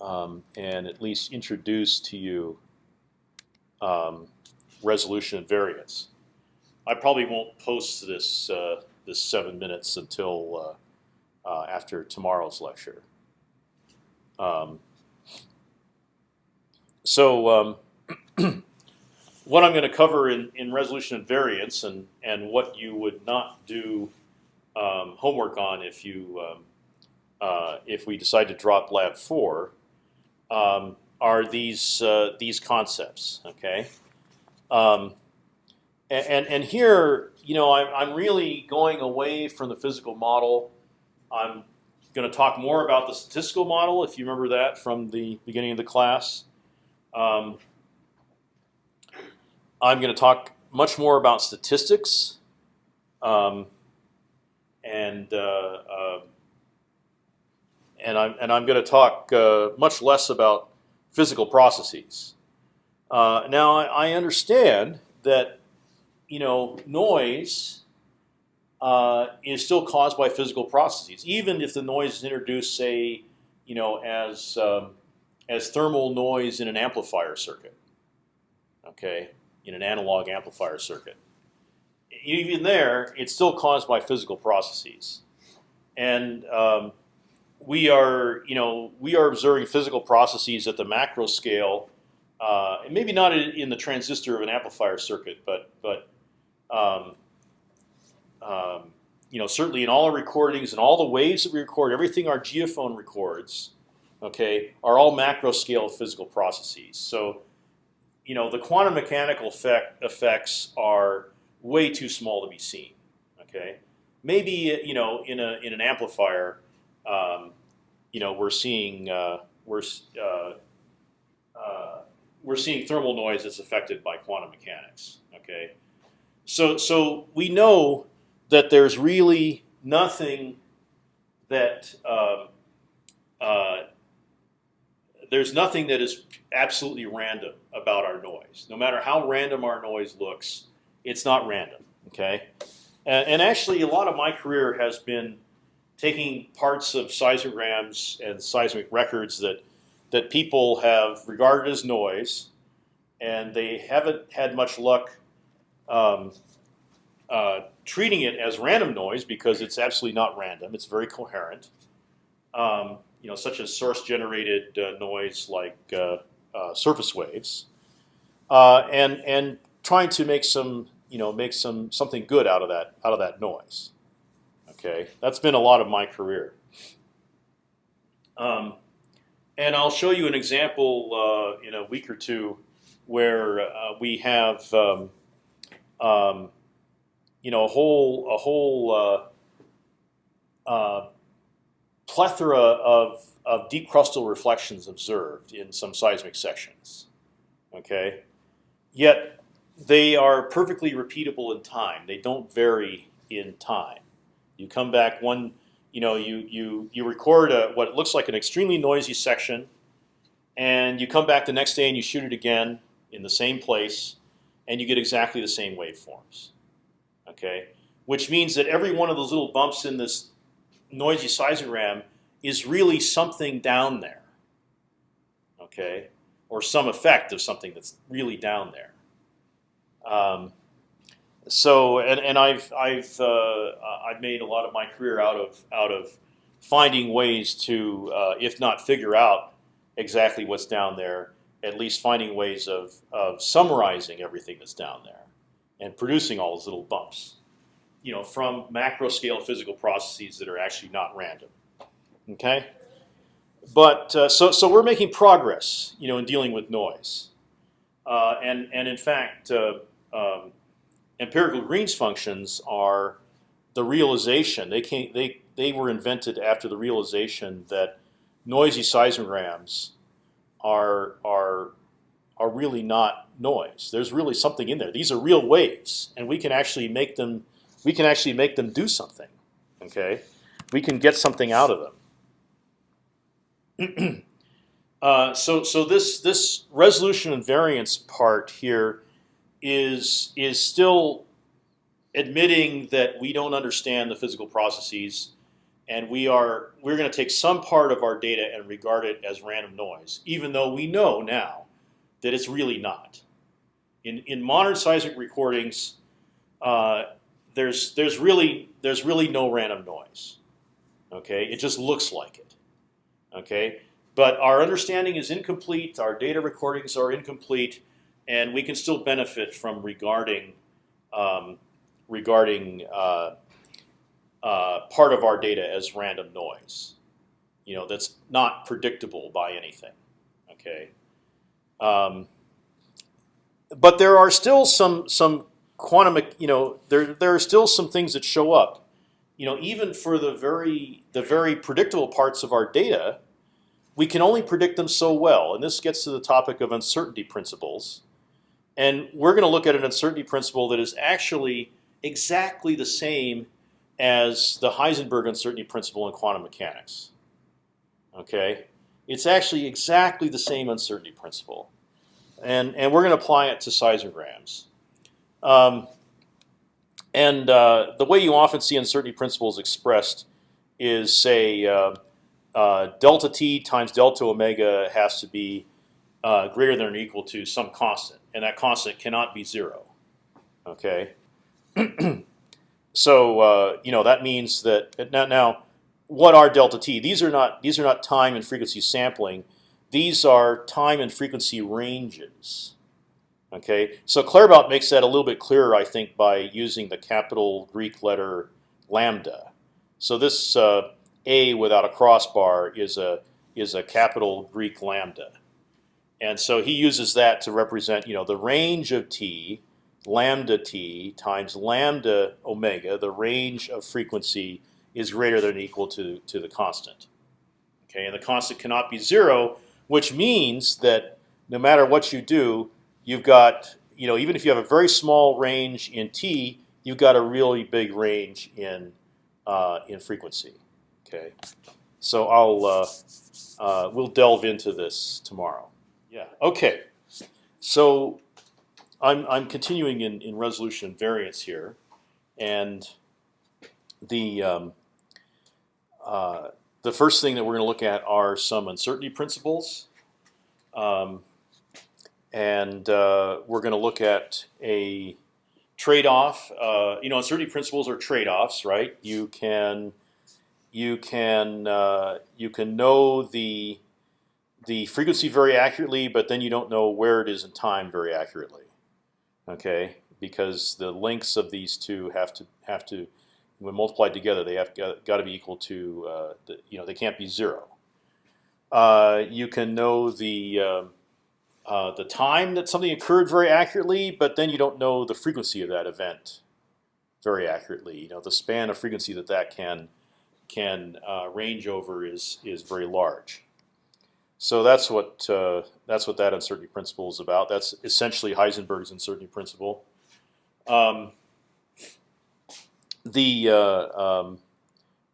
um, and at least introduce to you um, resolution and variance. I probably won't post this uh, this seven minutes until uh, uh, after tomorrow's lecture. Um, so um, what I'm going to cover in, in resolution and variance, and and what you would not do um, homework on if you um, uh, if we decide to drop lab four, um, are these uh, these concepts. Okay, um, and, and, here you know I'm I'm really going away from the physical model. I'm going to talk more about the statistical model, if you remember that from the beginning of the class. Um, I'm going to talk much more about statistics, um, and uh, uh, and I'm and I'm going to talk uh, much less about physical processes. Uh, now I, I understand that you know noise uh, is still caused by physical processes, even if the noise is introduced, say, you know, as um, as thermal noise in an amplifier circuit. Okay, in an analog amplifier circuit. Even there, it's still caused by physical processes, and um, we are, you know, we are observing physical processes at the macro scale, uh, and maybe not in the transistor of an amplifier circuit, but but um, um, you know, certainly in all our recordings and all the waves that we record, everything our geophone records, okay, are all macro scale physical processes. So, you know, the quantum mechanical effect, effects are way too small to be seen. Okay, maybe you know in a in an amplifier, um, you know, we're seeing uh, we're uh, uh, we're seeing thermal noise that's affected by quantum mechanics. Okay, so so we know that there's really nothing that um, uh, there's nothing that is absolutely random about our noise. No matter how random our noise looks, it's not random. Okay, and, and actually, a lot of my career has been taking parts of seismograms and seismic records that that people have regarded as noise, and they haven't had much luck um, uh, treating it as random noise because it's absolutely not random. It's very coherent. Um, you know, such as source-generated uh, noise like uh, uh surface waves, uh, and and trying to make some you know make some something good out of that out of that noise. Okay, that's been a lot of my career. Um, and I'll show you an example uh, in a week or two where we have. Um, um, you know a whole a whole uh, uh, plethora of of deep crustal reflections observed in some seismic sections. Okay, yet they are perfectly repeatable in time. They don't vary in time. You come back one, you know, you you you record a, what looks like an extremely noisy section, and you come back the next day and you shoot it again in the same place, and you get exactly the same waveforms okay? Which means that every one of those little bumps in this noisy seismogram is really something down there, okay? Or some effect of something that's really down there. Um, so, and, and I've I've uh, I've made a lot of my career out of out of finding ways to, uh, if not figure out exactly what's down there, at least finding ways of of summarizing everything that's down there and producing all those little bumps, you know, from macro scale physical processes that are actually not random. Okay, but uh, so so we're making progress, you know, in dealing with noise, uh, and and in fact, uh, um, empirical Green's functions are the realization they came they they were invented after the realization that noisy seismograms are are are really not noise. There's really something in there. These are real waves, and we can actually make them. We can actually make them do something. Okay, we can get something out of them. uh, so so this this resolution and variance part here is is still admitting that we don't understand the physical processes, and we are we're going to take some part of our data and regard it as random noise, even though we know now that it's really not. In in modern seismic recordings, uh, there's there's really there's really no random noise. Okay, it just looks like it. Okay, but our understanding is incomplete. Our data recordings are incomplete, and we can still benefit from regarding um, regarding uh, uh, part of our data as random noise. You know, that's not predictable by anything. Okay. Um, but there are still some some quantum. You know, there there are still some things that show up. You know, even for the very the very predictable parts of our data, we can only predict them so well. And this gets to the topic of uncertainty principles. And we're going to look at an uncertainty principle that is actually exactly the same as the Heisenberg uncertainty principle in quantum mechanics. Okay, it's actually exactly the same uncertainty principle, and and we're going to apply it to seismograms. Um, and uh, the way you often see uncertainty principles expressed is say uh, uh, delta t times delta omega has to be uh, greater than or equal to some constant, and that constant cannot be zero. Okay. so uh, you know that means that now, now what are delta t? These are not these are not time and frequency sampling. These are time and frequency ranges. Okay, so Claerbout makes that a little bit clearer, I think, by using the capital Greek letter lambda. So this uh, a without a crossbar is a is a capital Greek lambda, and so he uses that to represent you know the range of t lambda t times lambda omega, the range of frequency is greater than or equal to to the constant. Okay, and the constant cannot be zero, which means that no matter what you do, you've got you know even if you have a very small range in t, you've got a really big range in uh, in frequency. Okay, so I'll uh, uh, we'll delve into this tomorrow. Yeah. Okay. So I'm I'm continuing in in resolution variance here, and the um, uh, the first thing that we're going to look at are some uncertainty principles, um, and uh, we're going to look at a trade-off. Uh, you know, uncertainty principles are trade-offs, right? You can you can uh, you can know the the frequency very accurately, but then you don't know where it is in time very accurately okay? Because the lengths of these two have to have to when multiplied together, they have got, got to be equal to uh, the, you know they can't be zero. Uh, you can know the uh, uh, the time that something occurred very accurately, but then you don't know the frequency of that event very accurately. You know the span of frequency that that can can uh, range over is is very large. So that's what uh, that's what that uncertainty principle is about. That's essentially Heisenberg's uncertainty principle. Um, the uh, um,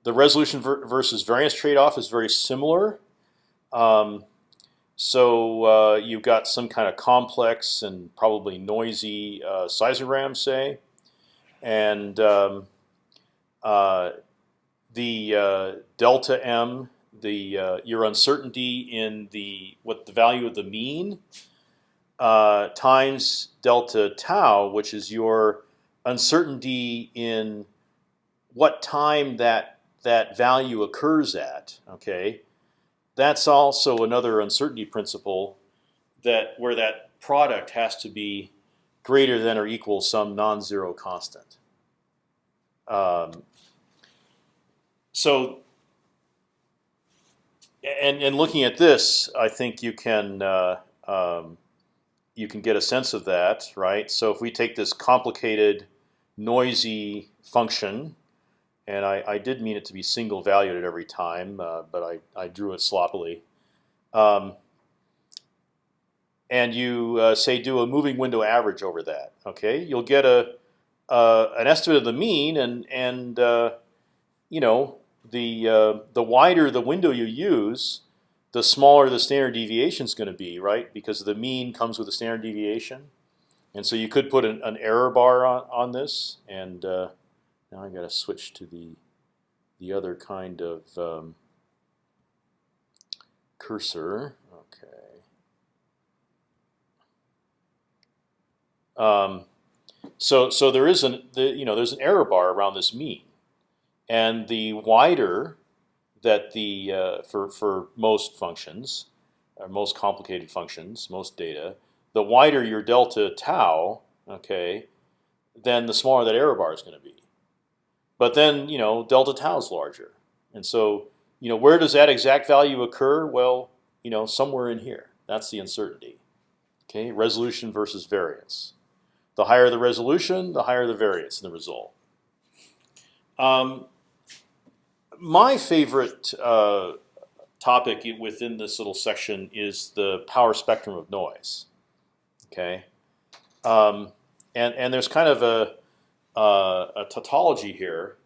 the resolution ver versus variance trade-off is very similar. Um, so uh, you've got some kind of complex and probably noisy uh, seismogram, say, and um, uh, the uh, delta m the uh, your uncertainty in the what the value of the mean uh, times delta tau, which is your uncertainty in what time that that value occurs at. Okay, that's also another uncertainty principle that where that product has to be greater than or equal some non-zero constant. Um, so and and looking at this, I think you can uh, um, you can get a sense of that, right? So if we take this complicated, noisy function, and I, I did mean it to be single valued at every time, uh, but I, I drew it sloppily. Um, and you uh, say do a moving window average over that. Okay, you'll get a uh, an estimate of the mean, and and uh, you know the uh, the wider the window you use, the smaller the standard deviation is going to be, right? Because the mean comes with a standard deviation, and so you could put an, an error bar on, on this. And uh, now I got to switch to the the other kind of um, cursor. Okay. Um, so so there is an the, you know there's an error bar around this mean, and the wider that the uh, for for most functions, or most complicated functions, most data, the wider your delta tau, okay, then the smaller that error bar is going to be. But then you know delta tau is larger, and so you know where does that exact value occur? Well, you know somewhere in here. That's the uncertainty. Okay, resolution versus variance. The higher the resolution, the higher the variance in the result. Um, my favorite uh, topic within this little section is the power spectrum of noise. Okay, um, and and there's kind of a uh, a tautology here,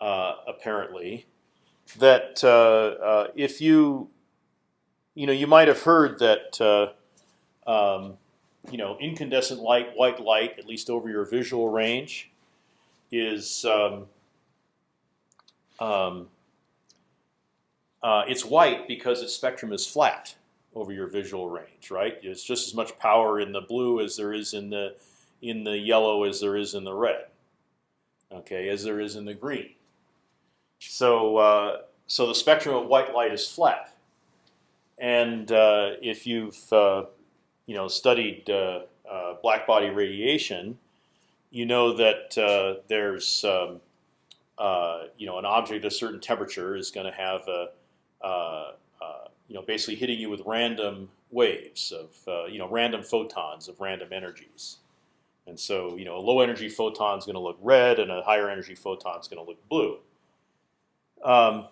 uh, apparently, that uh, uh, if you you know you might have heard that uh, um, you know incandescent light, white light, at least over your visual range, is um, um, uh, it's white because its spectrum is flat over your visual range, right? It's just as much power in the blue as there is in the in the yellow as there is in the red, okay, as there is in the green. So uh, so the spectrum of white light is flat, and uh, if you've uh, you know studied uh, uh, black body radiation, you know that there's um, you know an object at a certain temperature is going to have a you know basically hitting you with random waves of you know random photons of random energies. And so, you know, a low energy photon is going to look red, and a higher energy photon is going to look blue. Um,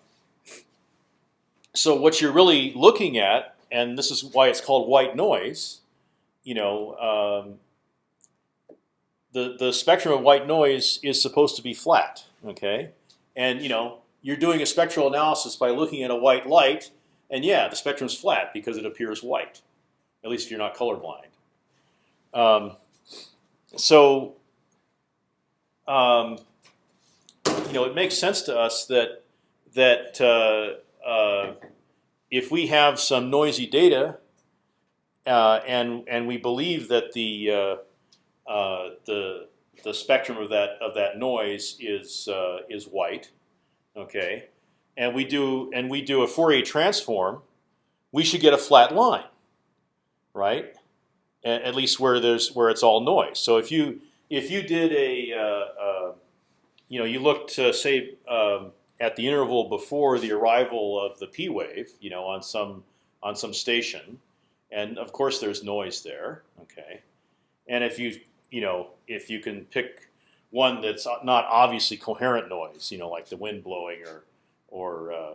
so what you're really looking at, and this is why it's called white noise, you know, um, the the spectrum of white noise is supposed to be flat, okay? And you know, you're doing a spectral analysis by looking at a white light, and yeah, the spectrum's flat because it appears white, at least if you're not colorblind. Um, so, um, you know, it makes sense to us that that uh, uh, if we have some noisy data, uh, and and we believe that the uh, uh, the the spectrum of that of that noise is uh, is white, okay, and we do and we do a Fourier transform, we should get a flat line, right? at least where there's where it's all noise. So if you if you did a uh, uh, you know you looked to say um, at the interval before the arrival of the p wave, you know on some on some station, and of course there's noise there. Okay, and if you you know if you can pick one that's not obviously coherent noise, you know like the wind blowing or or uh,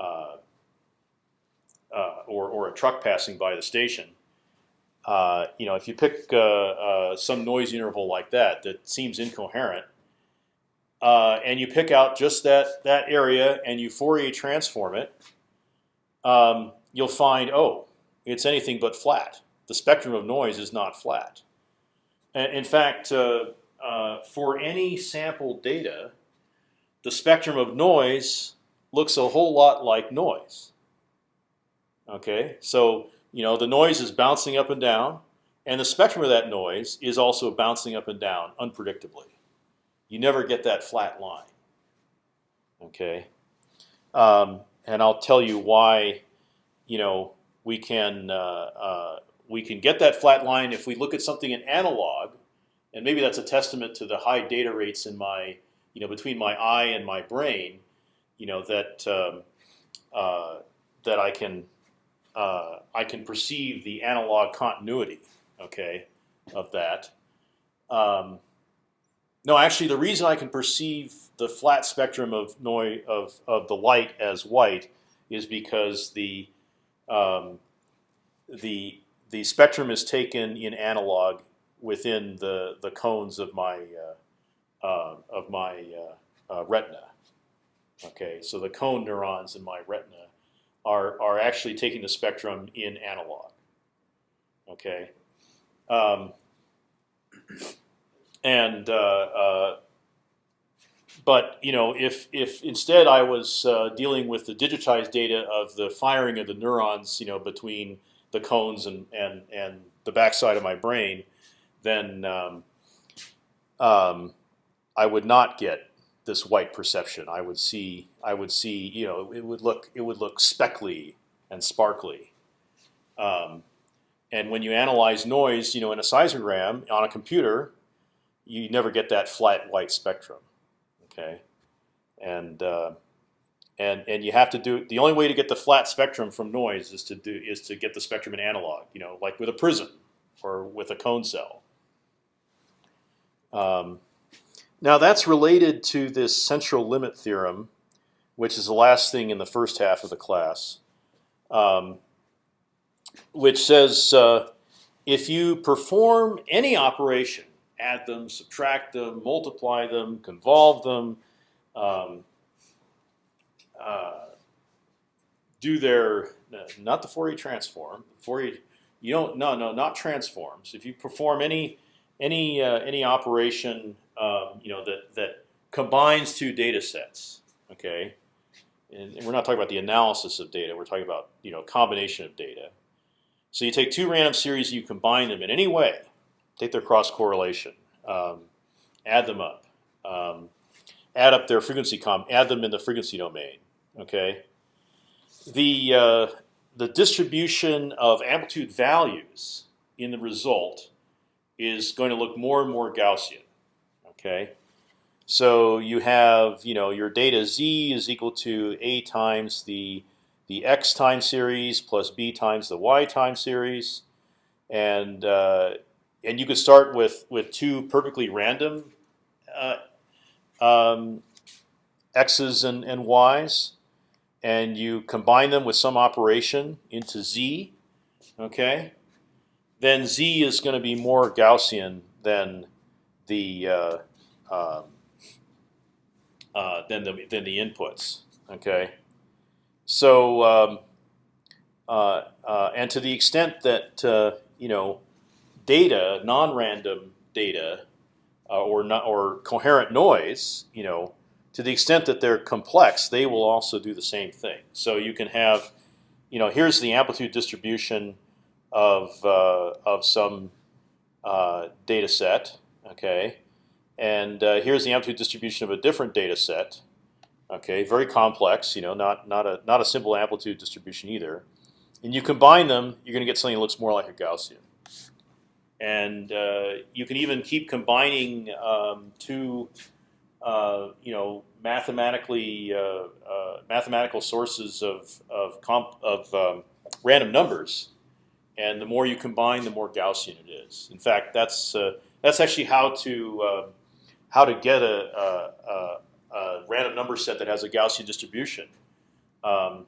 uh, uh or, or a truck passing by the station, uh, you know, if you pick uh, some noise interval like that that seems incoherent, and you pick out just that that area and you Fourier transform it, um, you'll find oh, it's anything but flat. The spectrum of noise is not flat. In fact, uh, for any sample data, the spectrum of noise looks a whole lot like noise. Okay, so you know, the noise is bouncing up and down, and the spectrum of that noise is also bouncing up and down unpredictably. You never get that flat line. Okay, um, and I'll tell you why. You know, we can uh, uh, we can get that flat line if we look at something in analog, and maybe that's a testament to the high data rates in my you know between my eye and my brain. You know that um, uh, that I can uh, I can perceive the analog continuity, okay, of that. Um, no, actually, the reason I can perceive the flat spectrum of noise of of the light as white is because the um, the the spectrum is taken in analog within the the cones of my uh, uh, of my uh, uh retina. Okay, so the cone neurons in my retina are are actually taking the spectrum in analog. Okay, um, and but you know, if if instead I was uh, dealing with the digitized data of the firing of the neurons, you know, between the cones and and and the backside of my brain, then um, um, I would not get this white perception. I would see I would see you know it would look it would look speckly and sparkly. Um, and when you analyze noise, you know, in a seismogram on a computer, you never get that flat white spectrum. Okay, and uh, and and you have to do the only way to get the flat spectrum from noise is to do is to get the spectrum in analog. You know, like with a prism or with a cone cell. Um, now that's related to this central limit theorem, which is the last thing in the first half of the class, um, which says uh, if you perform any operation, add them, subtract them, multiply them, convolve them, um, do their not the Fourier transform. Fourier, you don't no no not transforms. If you perform any any uh, any operation um, you know that that combines two data sets, okay, and, and we're not talking about the analysis of data. We're talking about you know combination of data. So you take two random series, you combine them in any way, take their cross correlation, um, add them up, um, add up their frequency com, add them in the frequency domain. Okay, the uh, the distribution of amplitude values in the result is going to look more and more Gaussian. Okay, so you have you know your data z is equal to a times the the x time series plus b times the y time series, and uh, and you could start with with two perfectly random uh, um, x's and, and y's, and you combine them with some operation into z. Okay, then z is going to be more Gaussian than the uh, um, uh, than the than the inputs. Okay, so um, uh, uh, and to the extent that uh, you know data, non-random data, uh, or not or coherent noise, you know, to the extent that they're complex, they will also do the same thing. So you can have, you know, here's the amplitude distribution of uh, of some data set. Okay, and uh, here's the amplitude distribution of a different data set. Okay, very complex. You know, not not a not a simple amplitude distribution either. And you combine them, you're going to get something that looks more like a Gaussian. And uh, you can even keep combining um, two, uh, you know, mathematically uh, uh, mathematical sources of of, of um, random numbers. And the more you combine, the more Gaussian it is. In fact, that's uh, that's actually how to um, how to get a, a, a, random number set that has a Gaussian distribution. Um,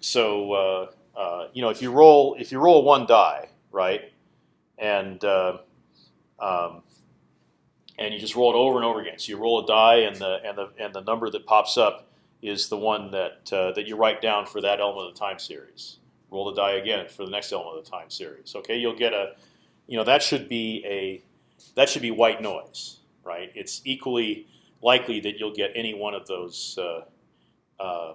so you know, if you roll if you roll one die, right, and um, and you just roll it over and over again. So you roll a die, and the and the and the number that pops up is the one that uh, that you write down for that element of the time series. Roll the die again for the next element of the time series. Okay, you'll get a, you know, that should be a, that should be white noise right? It's equally likely that you'll get any one of those uh, uh,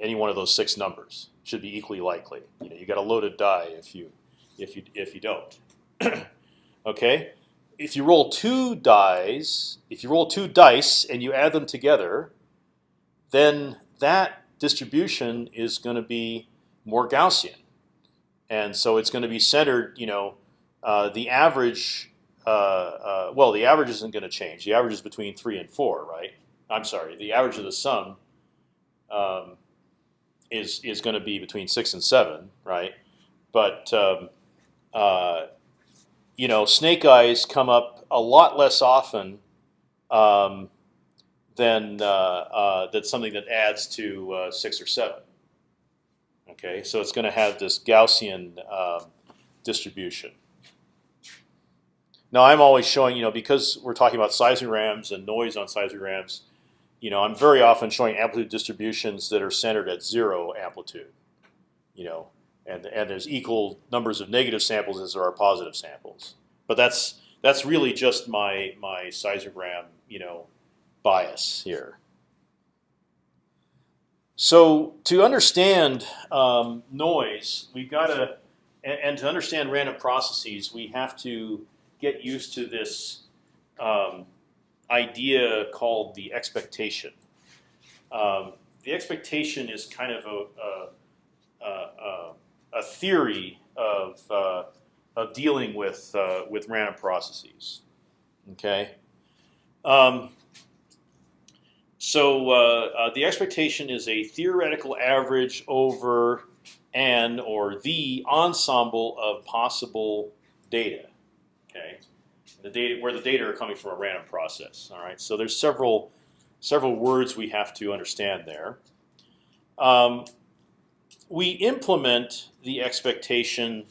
any one of those six numbers. Should be equally likely. You know, you got a loaded die if you if you if you don't. okay, if you roll two dice, if you roll two dice and you add them together, then that distribution is going to be more Gaussian, and so it's going to be centered. You know, uh, the average uh, uh, well, the average isn't going to change. The average is between three and four, right? I'm sorry. The average of the sum um, is is going to be between six and seven, right? But um, uh, you know, snake eyes come up a lot less often um, than uh, uh, that's something that adds to uh, six or seven. Okay, so it's going to have this Gaussian um, distribution. Now I'm always showing, you know, because we're talking about seismograms and noise on seismograms, you know, I'm very often showing amplitude distributions that are centered at zero amplitude, you know, and and there's equal numbers of negative samples as there are positive samples. But that's that's really just my my seismogram, you know, bias here. So to understand um, noise, we've got to, and, and, to understand random processes, we have to get used to this um, idea called the expectation. Um, the expectation is kind of a, a, a, a theory of, uh, of dealing with uh, with random processes. Okay. Um, so uh, uh, the expectation is a theoretical average over an or the ensemble of possible data. Okay, the data where the data are coming from a random process. All right, so there's several several words we have to understand there. Um, we implement the expectation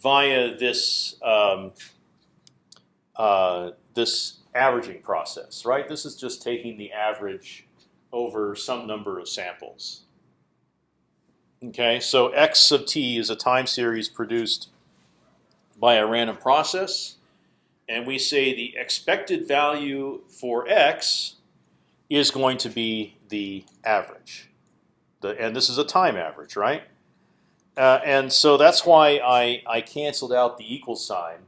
via this um, uh, this averaging process, right? This is just taking the average over some number of samples. Okay, so x of t is a time series produced by a random process, and we say the expected value for x is going to be the average. And this is a time average, right? Uh, and so that's why I, I canceled out the equal sign.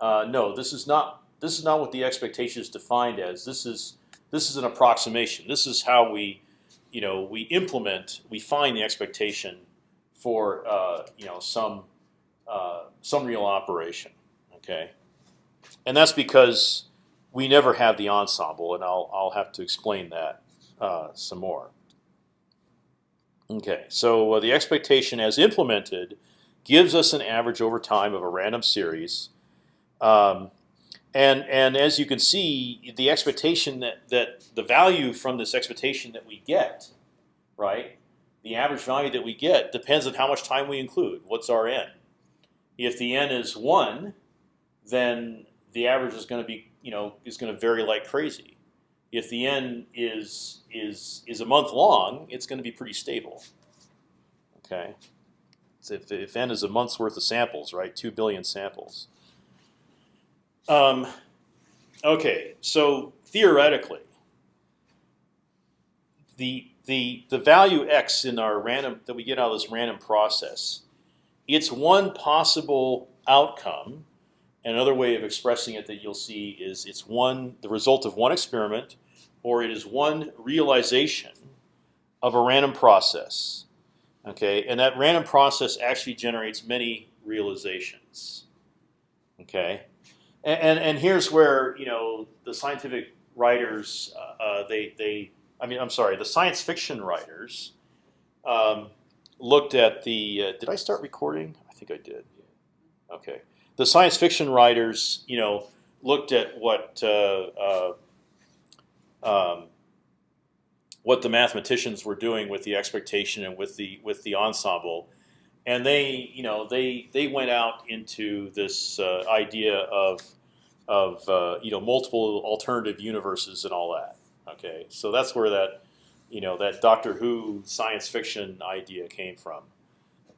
Uh, no, this is not this is not what the expectation is defined as. This is this is an approximation. This is how we, you know, we implement, we find the expectation for uh, you know some uh, some real operation. Okay, and that's because we never have the ensemble, and I'll I'll have to explain that uh, some more. Okay, so uh, the expectation as implemented gives us an average over time of a random series. Um, and and as you can see, the expectation that that the value from this expectation that we get, right, the average value that we get depends on how much time we include. What's our n? If the n is one, then the average is going to be you know is going to vary like crazy. If the n is is is a month long, it's going to be pretty stable. Okay, so if if n is a month's worth of samples, right, two billion samples. Um, okay, so theoretically, the the the value x in our random that we get out of this random process, it's one possible outcome. Another way of expressing it that you'll see is it's one the result of one experiment, or it is one realization of a random process. Okay, and that random process actually generates many realizations. Okay, and, and, and here's where you know the scientific writers uh, uh, they they I mean I'm sorry the science fiction writers um, looked at the uh, did I start recording I think I did okay the science fiction writers you know looked at what uh, uh, um, what the mathematicians were doing with the expectation and with the with the ensemble and they you know they they went out into this uh, idea of of uh, you know multiple alternative universes and all that. Okay, so that's where that you know that Doctor Who science fiction idea came from.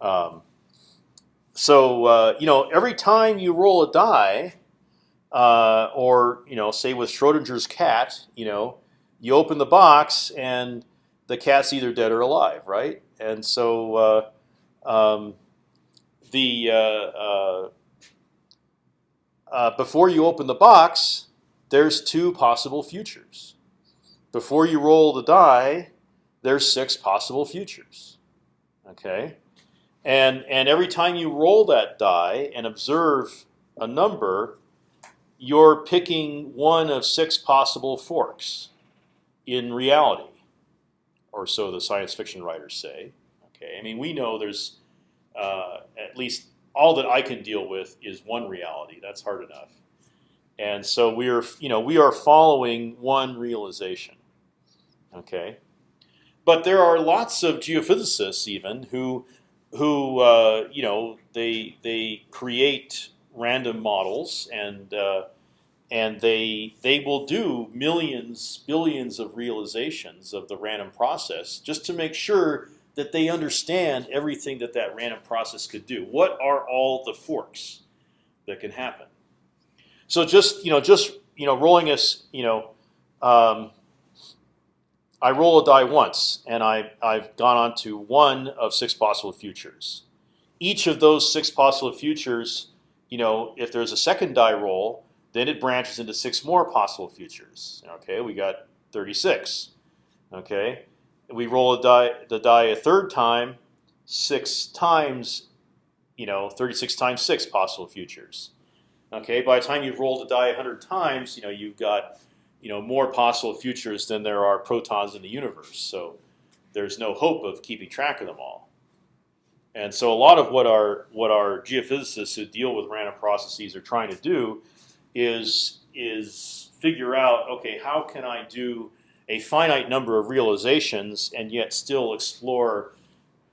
Um, so uh, you know every time you roll a die, uh, or you know say with Schrodinger's cat, you know you open the box and the cat's either dead or alive, right? And so uh, um, the uh, uh, before you open the box, there's two possible futures. Before you roll the die, there's six possible futures. Okay, and and every time you roll that die and observe a number, you're picking one of six possible forks in reality, or so the science fiction writers say. Okay, I mean we know there's uh, at least all that I can deal with is one reality. That's hard enough. And so we are, you know, we are following one realization. Okay, but there are lots of geophysicists even who, who, uh, you know, they they create random models and uh, and they they will do millions, billions of realizations of the random process just to make sure that they understand everything that that random process could do. What are all the forks that can happen? So just you know, just you know, rolling us you know, um, I roll a die once, and I I've gone on to one of six possible futures. Each of those six possible futures, you know, if there's a second die roll, then it branches into six more possible futures. Okay, we got 36. Okay, we roll a die the die a third time, six times, you know, 36 times six possible futures. Okay, by the time you've rolled a die 100 times, you know you've got you know more possible futures than there are protons in the universe. So there's no hope of keeping track of them all. And so a lot of what our what our geophysicists who deal with random processes are trying to do is is figure out okay how can I do a finite number of realizations and yet still explore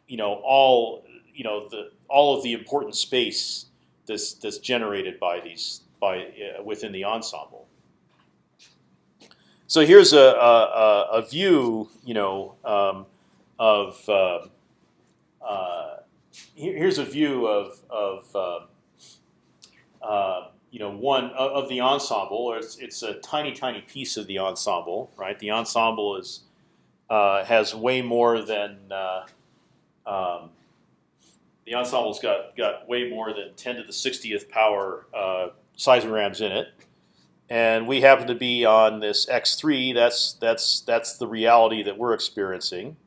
you know all you know the all of the important space that's that's generated by these by uh, within the ensemble. So here's a a, a view you know um, of uh, uh, here's a view of of uh, uh, you know one of, the ensemble. It's it's a tiny tiny piece of the ensemble, right? The ensemble is uh, has way more than um, the ensemble's got got way more than 10 to the 60th power uh, seismograms in it, and we happen to be on this x3. That's that's that's the reality that we're experiencing.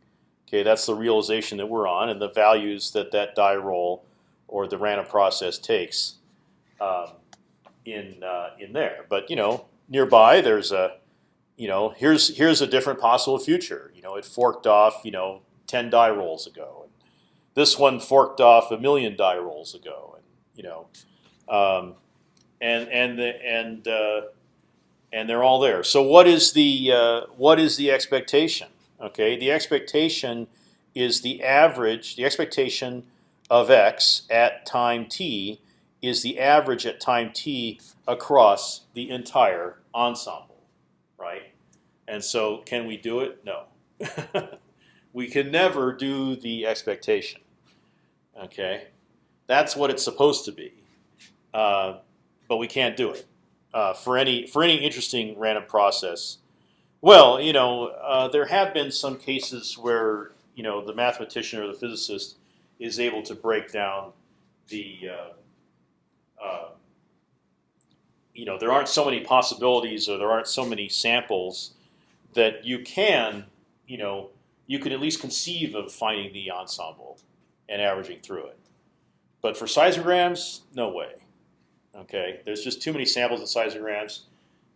Okay, that's the realization that we're on, and the values that that die roll or the random process takes um, in uh, in there. But you know, nearby there's a you know here's here's a different possible future. You know, it forked off you know 10 die rolls ago this one forked off a million die rolls ago, and you know, um, and and the, and uh, and they're all there. So what is the uh, what is the expectation? Okay, the expectation is the average. The expectation of x at time t is the average at time t across the entire ensemble, right? And so, can we do it? No. we can never do the expectation. Okay, that's what it's supposed to be, uh, but we can't do it uh, for any for any interesting random process. Well, you know, uh, there have been some cases where you know the mathematician or the physicist is able to break down the uh, uh, you know there aren't so many possibilities or there aren't so many samples that you can you know you can at least conceive of finding the ensemble and averaging through it. But for seismograms, no way. Okay, there's just too many samples of seismograms,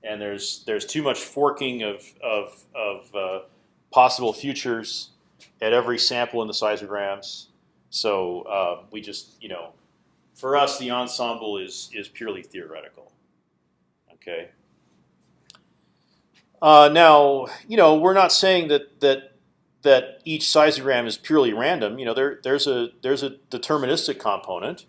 and there's there's too much forking of of, of uh, possible futures at every sample in the seismograms. So uh, we just you know, for us the ensemble is is purely theoretical. Okay. Uh, now you know we're not saying that that that each seismogram is purely random. You know, there there's a there's a deterministic component,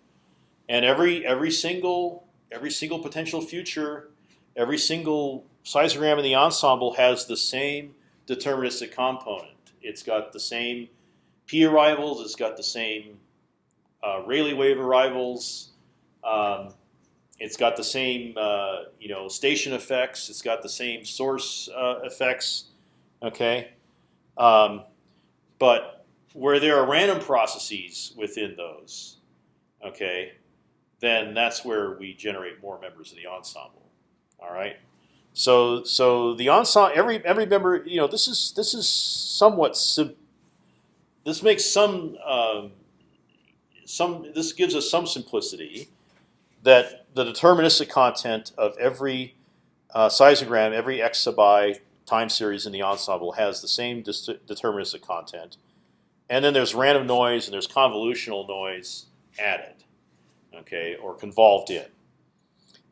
and every every single every single potential future, every single seismogram in the ensemble has the same deterministic component. It's got the same p arrivals. It's got the same uh, Rayleigh wave arrivals. Um, it's got the same uh, you know station effects. It's got the same source uh, effects. Okay. Um, but where there are random processes within those, okay, then that's where we generate more members of the ensemble. All right. So so the ensemble every every member you know this is this is somewhat this makes some um, some this gives us some simplicity that the deterministic content of every uh, seismogram, every x sub i time series in the ensemble has the same deterministic content, and then there's random noise and there's convolutional noise added, okay, or convolved in.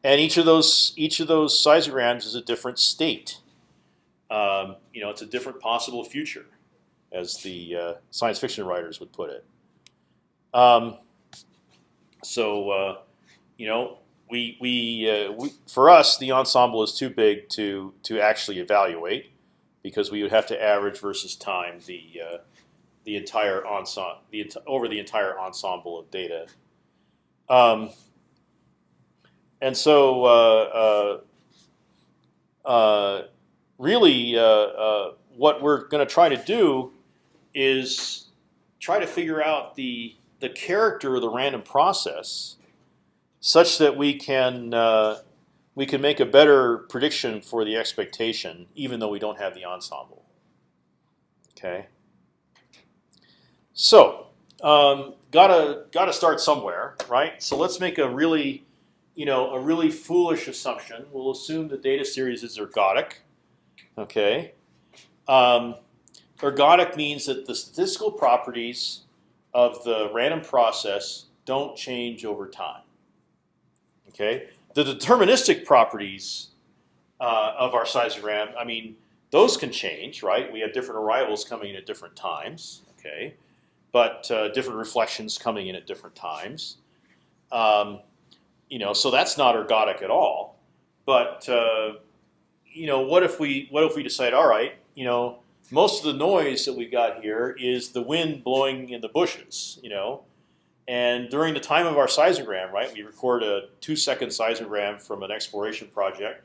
And each of those each of those seismograms is a different state. Um, you know, it's a different possible future, as the uh, science fiction writers would put it. Um, so, uh, you know, we we, uh, we for us the ensemble is too big to to actually evaluate because we would have to average versus time the uh, the entire ensemble the over the entire ensemble of data. Um, and so uh, uh, uh really, uh, what we're going to try to do is try to figure out the the character of the random process, such that we can uh, we can make a better prediction for the expectation, even though we don't have the ensemble. Okay. So um, gotta gotta start somewhere, right? So let's make a really, you know, a really foolish assumption. We'll assume the data series is ergodic. Okay. Um, ergodic means that the statistical properties of the random process don't change over time. Okay. The deterministic properties uh, of our seismogram, I mean, those can change, right? We have different arrivals coming in at different times. Okay but uh, different reflections coming in at different times. Um, you know, so that's not ergodic at all. But uh, you know, what if we what if we decide, all right, you know, most of the noise that we got here is the wind blowing in the bushes, you know, and during the time of our seismogram, right, we record a two-second seismogram from an exploration project,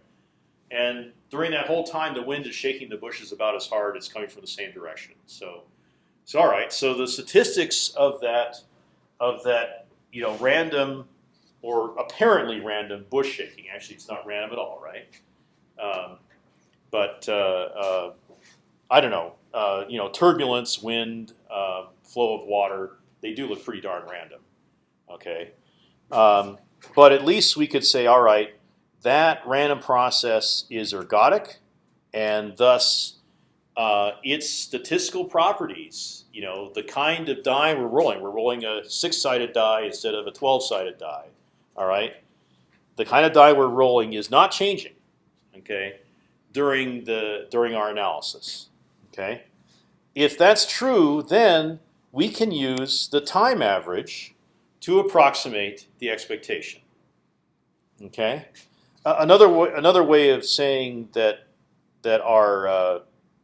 and during that whole time, the wind is shaking the bushes about as hard. It's coming from the same direction. So so all right, so the statistics of that of that you know random or apparently random bush shaking. Actually, it's not random at all, right? Um, but uh, uh, I don't know. Uh, you know, turbulence, wind, uh, flow of water. They do look pretty darn random. Okay, um, but at least we could say, all right, that random process is ergodic, and thus uh, its statistical properties, you know, the kind of die we're rolling. We're rolling a six-sided die instead of a twelve-sided die. All right, the kind of die we're rolling is not changing. Okay, during the during our analysis. Okay, if that's true, then we can use the time average to approximate the expectation. Okay, uh, another another way of saying that that our uh,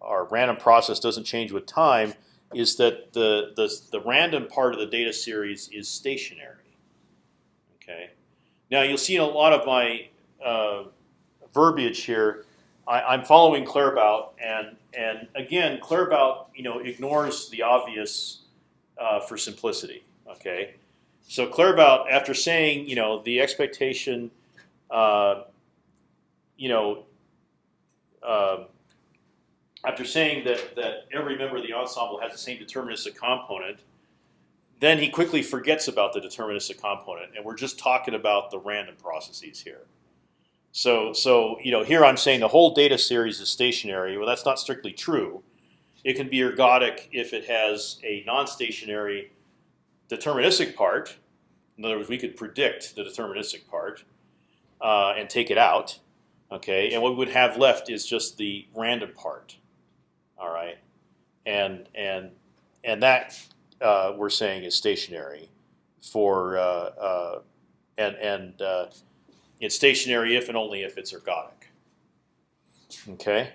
our random process doesn't change with time is that the, the, the random part of the data series is stationary. Okay. Now you'll see in a lot of my uh, verbiage here, I, am following Claerbout, and and again, Claerbout, you know, ignores the obvious uh, for simplicity. Okay, so Claerbout, after saying, you know, the expectation, uh, you know, uh, after saying that, that every member of the ensemble has the same deterministic component, then he quickly forgets about the deterministic component, and we're just talking about the random processes here. So, so you know, here I'm saying the whole data series is stationary. Well, that's not strictly true. It can be ergodic if it has a non-stationary deterministic part. In other words, we could predict the deterministic part uh, and take it out. Okay, and what we would have left is just the random part. All right, and and and that uh, we're saying is stationary for uh, uh, and and uh, it's stationary if and only if it's ergodic. Okay,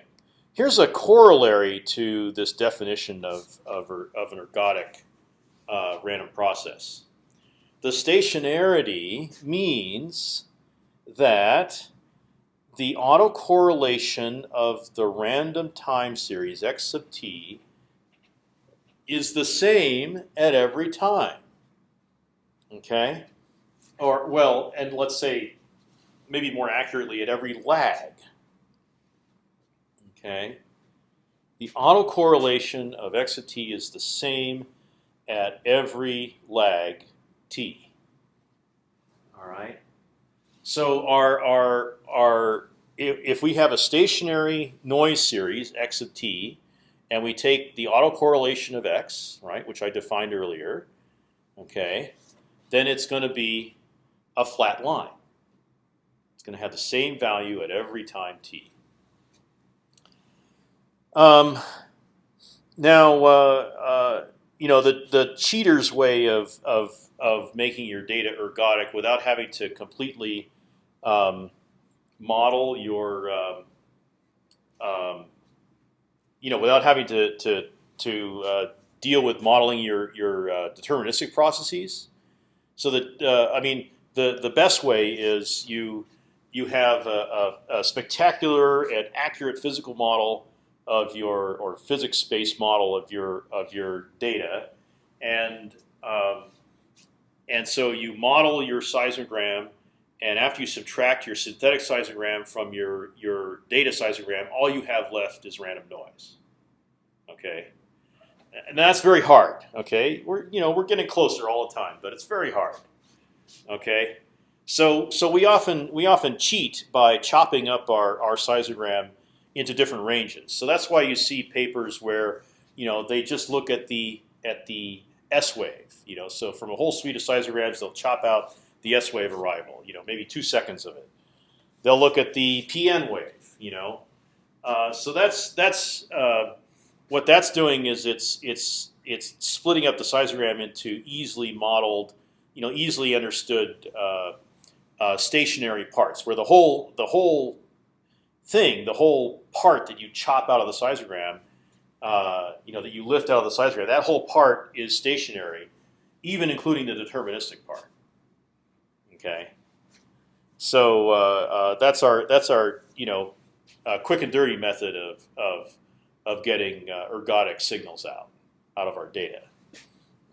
here's a corollary to this definition of of, er, of an ergodic uh, random process. The stationarity means that the autocorrelation of the random time series x sub t is the same at every time. Okay, or well, and let's say maybe more accurately at every lag. Okay, the autocorrelation of x sub t is the same at every lag t. All right. So our our our if we have a stationary noise series x of t, and we take the autocorrelation of x, right, which I defined earlier, okay, then it's going to be a flat line. It's going to have the same value at every time t. Um, now, uh, uh, you know the the cheater's way of of of making your data ergodic without having to completely um, model your, um, um, you know, without having to to to uh, deal with modeling your your uh, deterministic processes. So that uh, I mean, the the best way is you you have a, a, a spectacular and accurate physical model of your or physics space model of your of your data, and um, and so you model your seismogram, and after you subtract your synthetic seismogram from your your data seismogram, all you have left is random noise. Okay, and that's very hard. Okay, we're you know we're getting closer all the time, but it's very hard. Okay, so so we often we often cheat by chopping up our our seismogram into different ranges. So that's why you see papers where you know they just look at the at the S wave. You know, so from a whole suite of seismograms, they'll chop out the S wave arrival. You know, maybe two seconds of it. They'll look at the PN wave. You know, uh, so that's that's uh, what that's doing is it's it's it's splitting up the seismogram into easily modeled, you know, easily understood uh, uh stationary parts, where the whole the whole thing, the whole part that you chop out of the seismogram, uh, you know, that you lift out of the seismogram, that whole part is stationary, even including the deterministic part. Okay. So uh, uh, that's our that's our you know uh, quick and dirty method of of of getting uh, ergodic signals out out of our data.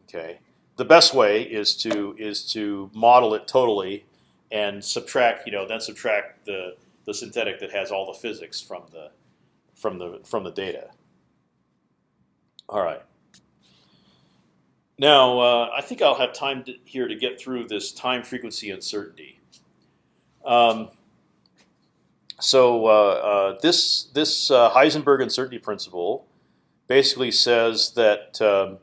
Okay. The best way is to is to model it totally and subtract you know then subtract the the synthetic that has all the physics from the from the from the data. All right. Now uh, I think I'll have time to, here to get through this time frequency uncertainty. Um, so uh, uh, this this uh, Heisenberg uncertainty principle basically says that um,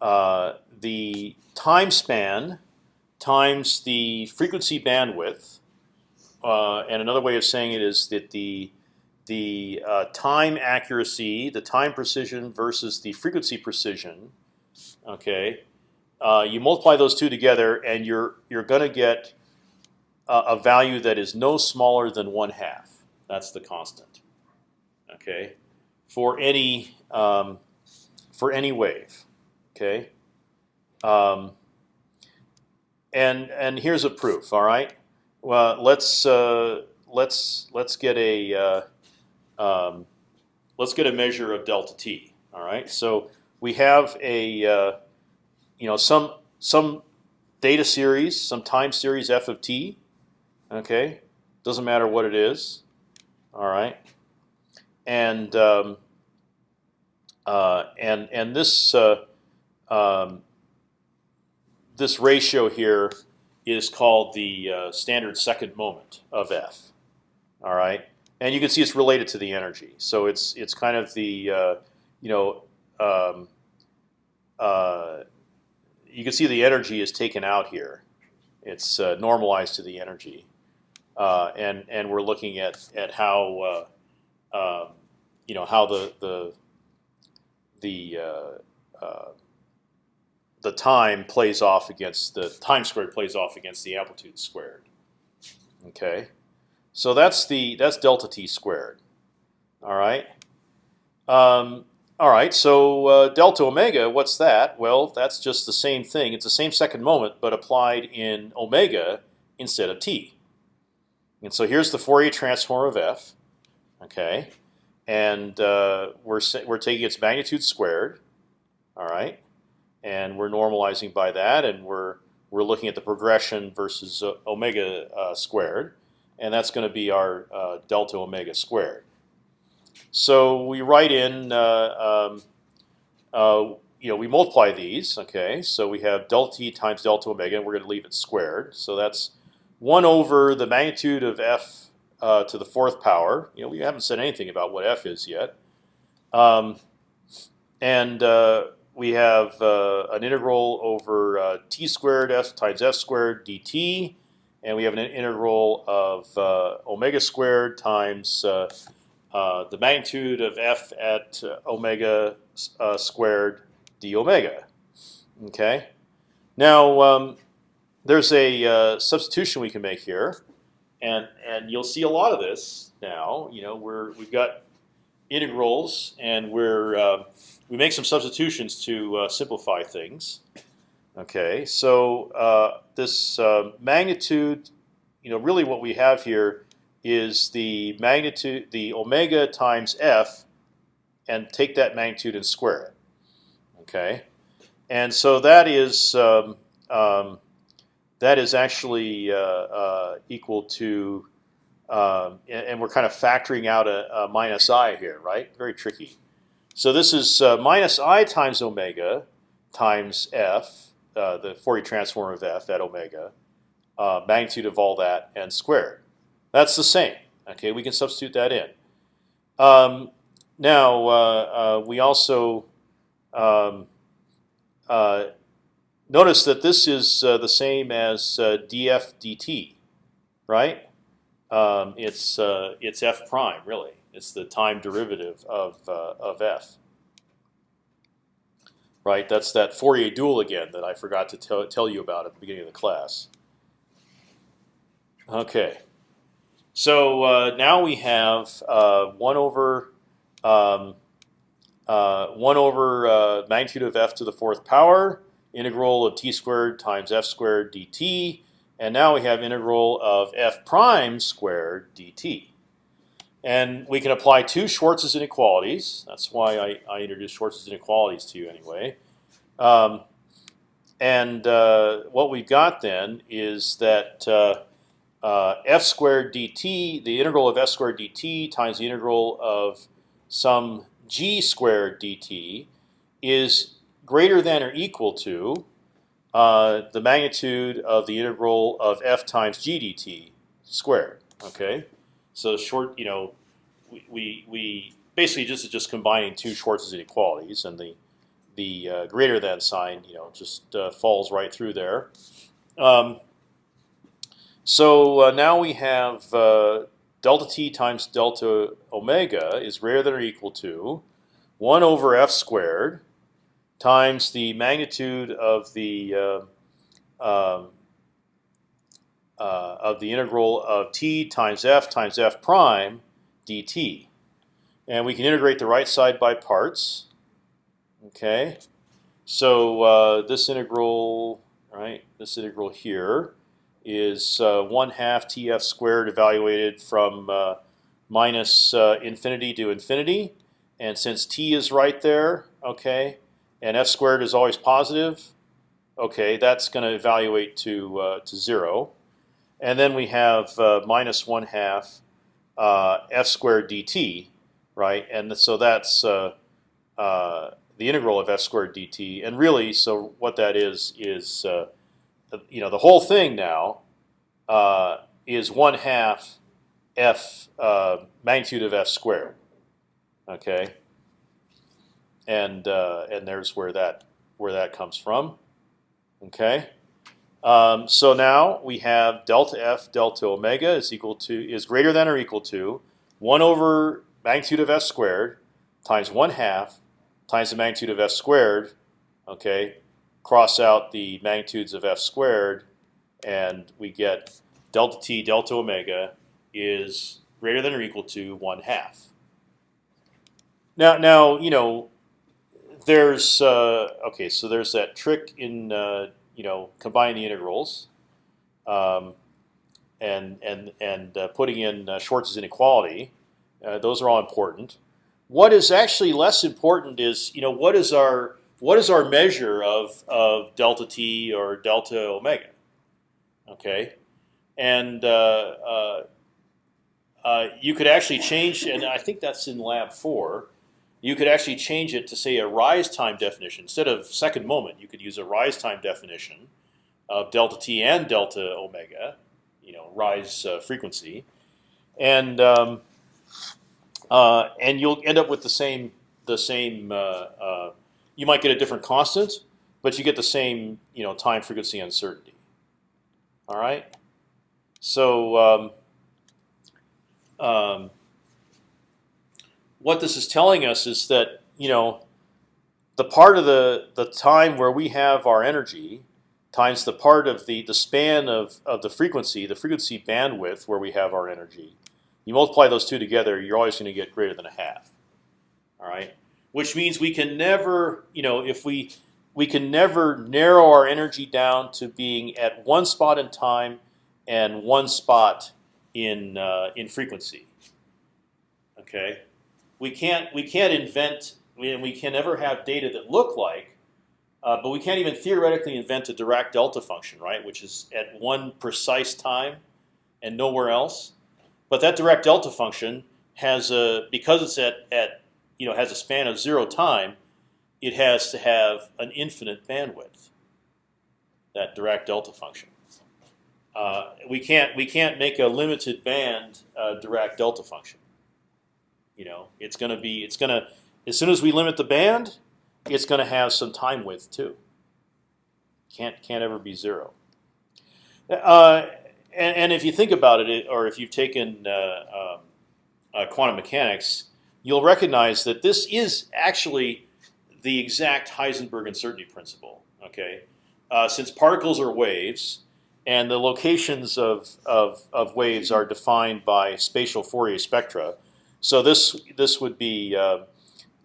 uh, the time span times the frequency bandwidth uh, and another way of saying it is that the the time accuracy, the time precision versus the frequency precision. Okay, uh, you multiply those two together, and you're you're going to get a, a value that is no smaller than one half. That's the constant. Okay, for any um, for any wave. Okay, um, and and here's a proof. All right. Well, let's uh, let's let's get a uh, um, let's get a measure of delta t. All right, so we have a uh, you know some some data series, some time series f of t. Okay, doesn't matter what it is. All right, and um, uh, and and this uh, um, this ratio here is called the uh, standard second moment of f. All right, and you can see it's related to the energy. So it's it's kind of the uh, you know um, uh, you can see the energy is taken out here. It's uh, normalized to the energy, uh, and and we're looking at at how uh, um, you know how the the the the time plays off against the time squared plays off against the amplitude squared. Okay, so that's the that's delta t squared. All right. Um, all right. So uh, delta omega, what's that? Well, that's just the same thing. It's the same second moment, but applied in omega instead of t. And so here's the Fourier transform of f. Okay, and uh, we're we're taking its magnitude squared. All right and we're normalizing by that, and we're we're looking at the progression versus uh, omega uh, squared, and that's going to be our uh, delta omega squared. So we write in, uh, um, uh, you know, we multiply these. Okay, so we have delta t times delta omega, and we're going to leave it squared. So that's one over the magnitude of f uh, to the fourth power. You know, we haven't said anything about what f is yet. Um, and we have uh, an integral over uh, t squared s times f squared dt, and we have an integral of uh, omega squared times uh, uh, the magnitude of f at omega squared d omega. Okay. Now um, there's a substitution we can make here, and and you'll see a lot of this now. You know, we're we've got integrals, and we're uh, we make some substitutions to uh, simplify things. Okay, so uh, this uh, magnitude, you know, really what we have here is the magnitude, the omega times f and take that magnitude and square it. Okay, and so that is um, um, that is actually uh, uh, equal to, um, and, and, we're kind of factoring out a, a, minus i here, right? Very tricky. So this is uh, minus i times omega times f, uh, the Fourier transform of f at omega, uh, magnitude of all that, and squared. That's the same. Okay, we can substitute that in. Um, now uh, uh, we also um, uh, notice that this is uh, the same as uh, df dt, right? Um, it's it's f prime really. It's the time derivative of of f. Right, that's that Fourier dual again that I forgot to tell you about at the beginning of the class. Okay, so uh, now we have uh, one over um, uh, one over uh, magnitude of f to the fourth power, integral of t squared times f squared dt, and now we have integral of f prime squared dt. And we can apply two Schwarz's inequalities. That's why I, I introduced Schwarz's inequalities to you anyway. Um, and uh, what we've got then is that uh, f squared dt, the integral of f squared dt times the integral of some g squared dt is greater than or equal to uh, the magnitude of the integral of f times g dt squared. Okay, so short, you know, we we, basically just just combining two Schwarz's inequalities, and the the uh, greater than sign, you know, just uh, falls right through there. Um, so uh, now we have uh, delta t times delta omega is greater than or equal to 1 over f squared times the magnitude of the uh, um, uh, of the integral of t times f times f prime dt, and we can integrate the right side by parts. Okay, so uh, this integral, right? This integral here is uh, one half TF squared evaluated from uh, minus uh, infinity to infinity, and since t is right there, okay, and f squared is always positive, okay, that's going to evaluate to uh, to zero, and then we have uh, minus one half uh, f squared dt, right, and so that's the integral of f squared dt, and really, so what that is is you know the whole thing now uh, is one half f uh, magnitude of f squared. Okay, and uh, and there's where that where that comes from. Okay, um, so now we have delta f delta omega is equal to is greater than or equal to one over magnitude of f squared times one half times the magnitude of f squared. Okay, cross out the magnitudes of f squared, and we get delta t delta omega is greater than or equal to one half. Now, now you know, there's uh, okay. So there's that trick in uh, you know combining the integrals, um, and and and uh, putting in uh, Schwarz's inequality. Uh, those are all important. What is actually less important is you know what is our what is our measure of, of delta t or delta omega? Okay, and uh, uh, uh, you could actually change, and I think that's in lab four. You could actually change it to say a rise time definition instead of second moment. You could use a rise time definition of delta t and delta omega, you know, rise uh, frequency, and um, uh, and you'll end up with the same the same uh, you might get a different constant, but you get the same you know time frequency uncertainty. All right. So um, um, what this is telling us is that you know the part of the the time where we have our energy times the part of the the span of of the frequency, the frequency bandwidth where we have our energy. You multiply those two together, you're always going to get greater than a half. All right which means we can never, you know, if we we can never narrow our energy down to being at one spot in time and one spot in uh, in frequency. Okay, we can't we can't invent we, we can never have data that look like, uh, but we can't even theoretically invent a Dirac delta function, right? Which is at one precise time and nowhere else. But that Dirac delta function has a because it's at at you know has a span of zero time, it has to have an infinite bandwidth. That Dirac delta function. Uh, we can't we can't make a limited band uh, Dirac delta function. You know, it's going to be it's going to as soon as we limit the band, it's going to have some time width too. Can't can't ever be zero. Uh, and, and, if you think about it, or if you've taken uh, um, uh, quantum mechanics, you'll recognize that this is actually the exact Heisenberg uncertainty principle. Okay, uh, since particles are waves, and the locations of, of, of waves are defined by spatial Fourier spectra, so this this would be uh,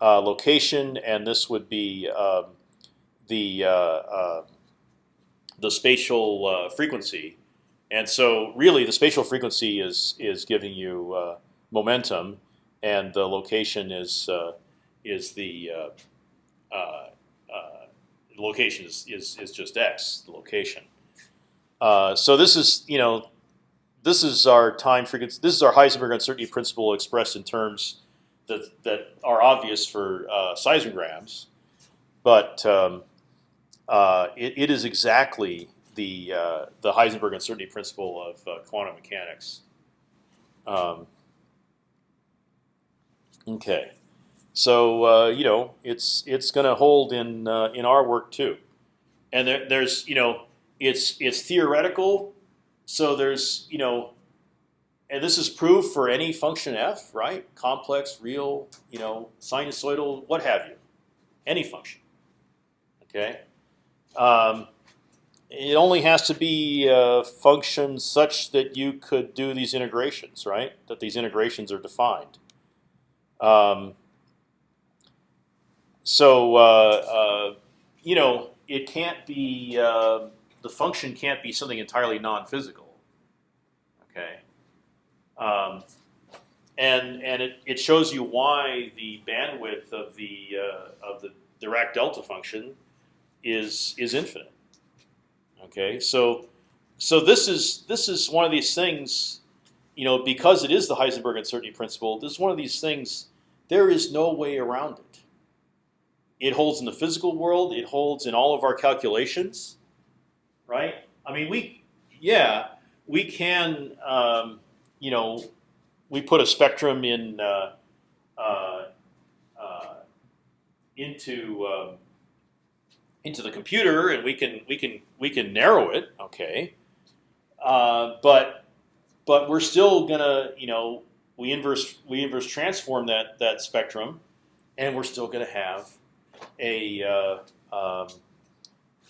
uh, location, and this would be um, the uh, uh, the spatial uh, frequency. And so, really, the spatial frequency is is giving you momentum, and the location is is the location is, is is just x, the location. so this is you know this is our time frequency. This is our Heisenberg uncertainty principle expressed in terms that that are obvious for uh, seismograms, but um, uh, it, it is exactly the uh, the Heisenberg uncertainty principle of uh, quantum mechanics. Um, okay, so uh, you know it's it's going to hold in uh, in our work too, and there, there's you know it's it's theoretical so there's you know, and this is proof for any function f, right? Complex, real, you know, sinusoidal, what have you, any function. Okay. Um, it only has to be a function such that you could do these integrations, right? That these integrations are defined. Um, so uh, uh, you know, it can't be. Uh, the function can't be something entirely non-physical. Okay, um, and and it, it shows you why the bandwidth of the uh, of the Dirac delta function is is infinite. Okay, so so this is this is one of these things, you know, because it is the Heisenberg uncertainty principle. This is one of these things. There is no way around it. It holds in the physical world. It holds in all of our calculations right? I mean, we, yeah, we can, um, you know, we put a spectrum in uh, uh, uh, into um, into the computer, and we can we can we can narrow it, okay, uh, but but we're still gonna, you know, we inverse we inverse transform that that spectrum, and we're still gonna have a uh, um,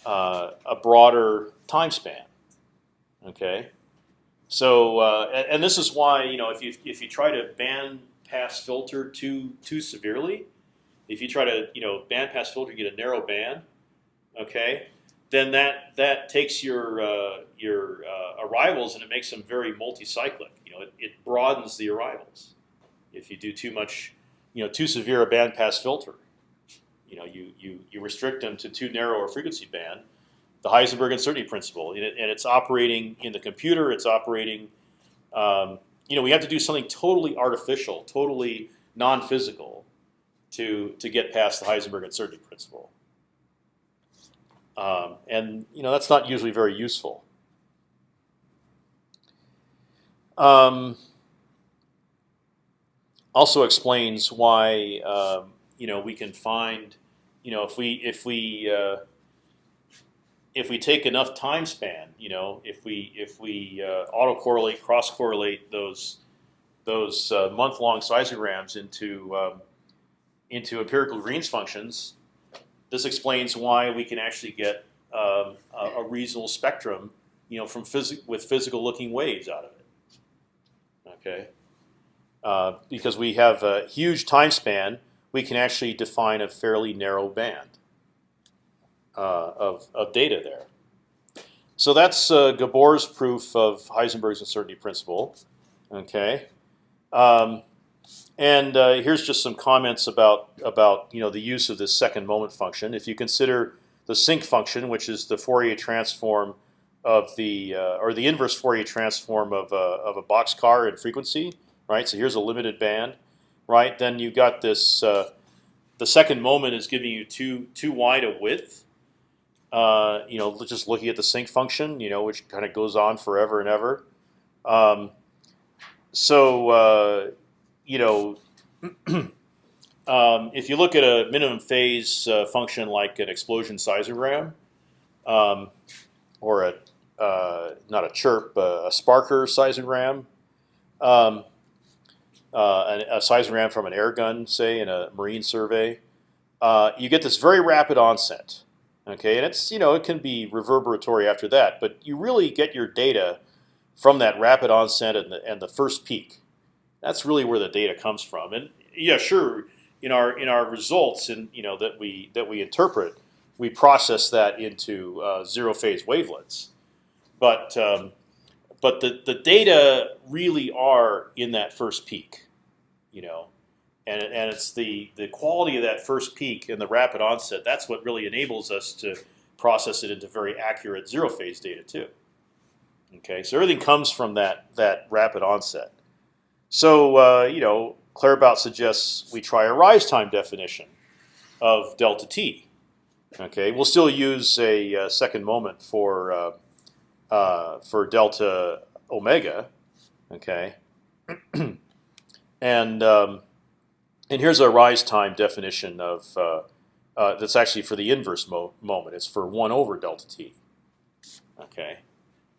uh, a broader time span. Okay, so uh, and, and, this is why you know if you if you try to band pass filter too too severely, if you try to you know band pass filter you get a narrow band, okay, then that that takes your uh, your uh, arrivals and it makes them very multicyclic. You know, it, it broadens the arrivals if you do too much, you know, too severe a band pass filter. You know, you you you restrict them to too narrow a frequency band, the Heisenberg uncertainty principle, and, it, and it's operating in the computer. It's operating. Um, you know, we have to do something totally artificial, totally non-physical, to to get past the Heisenberg uncertainty principle. Um, and you know that's not usually very useful. Um, also explains why um, you know we can find you know if we if we uh, if we take enough time span, you know, if we if we uh, autocorrelate, cross correlate those those uh, month long seismograms into um, into empirical Green's functions, this explains why we can actually get um, a, a, reasonable spectrum, you know, from phys with physical looking waves out of it. Okay, uh, because we have a huge time span, we can actually define a fairly narrow band uh, of, of data there. So that's uh, Gabor's proof of Heisenberg's uncertainty principle. Okay, um, and uh, here's just some comments about about you know the use of this second moment function. If you consider the sinc function, which is the Fourier transform of the uh, or the inverse Fourier transform of a, of a boxcar in frequency, right? So here's a limited band, right? Then you've got this. Uh, the second moment is giving you too too wide a width. Uh, you know, just looking at the sinc function, you know, which kind of goes on forever and ever. Um, so uh, you know, um, if you look at a minimum phase uh, function like an explosion seismogram, um, or a uh, not a chirp, a sparker seismogram, um, uh, a seismogram from an air gun, say in a marine survey, uh, you get this very rapid onset. Okay, and it's you know it can be reverberatory after that, but you really get your data from that rapid onset and the, and the first peak. That's really where the data comes from. And yeah, sure, in our in our results and you know that we that we interpret, we process that into uh, zero phase wavelets. But um, but the the data really are in that first peak, you know, and and it's the the quality of that first peak and the rapid onset. That's what really enables us to process it into very accurate zero phase data too. Okay, so everything comes from that that rapid onset. So uh, you know, Claerbout suggests we try a rise time definition of delta t. Okay, we'll still use a, uh, second moment for uh, uh, for delta omega. Okay, and um, and here's a rise time definition of uh, that's actually for the inverse mo moment. It's for one over delta t. Okay,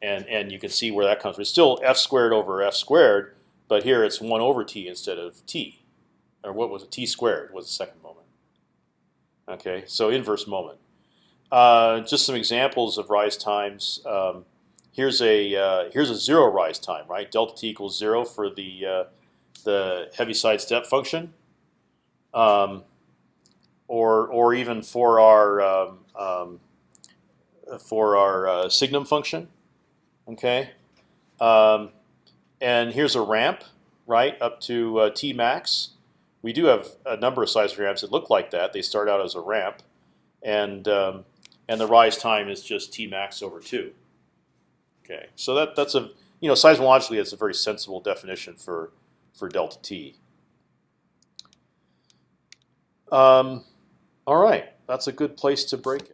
and and you can see where that comes from. It's still f squared over f squared, but here it's one over t instead of t, or what was it? T squared was the second moment. Okay, so inverse moment. Uh, just some examples of rise times. Um, here's a uh, here's a zero rise time, right? Delta t equals zero for the uh, the Heaviside step function, um, or or even for our um, um, for our uh, signum function. Okay, um, and here's a ramp, right, up to uh, t max. We do have a number of seismograms that look like that. They start out as a ramp, and um, and the rise time is just t max over two. Okay, so that that's a you know seismologically it's a very sensible definition for for delta t. Um, all right, that's a good place to break it.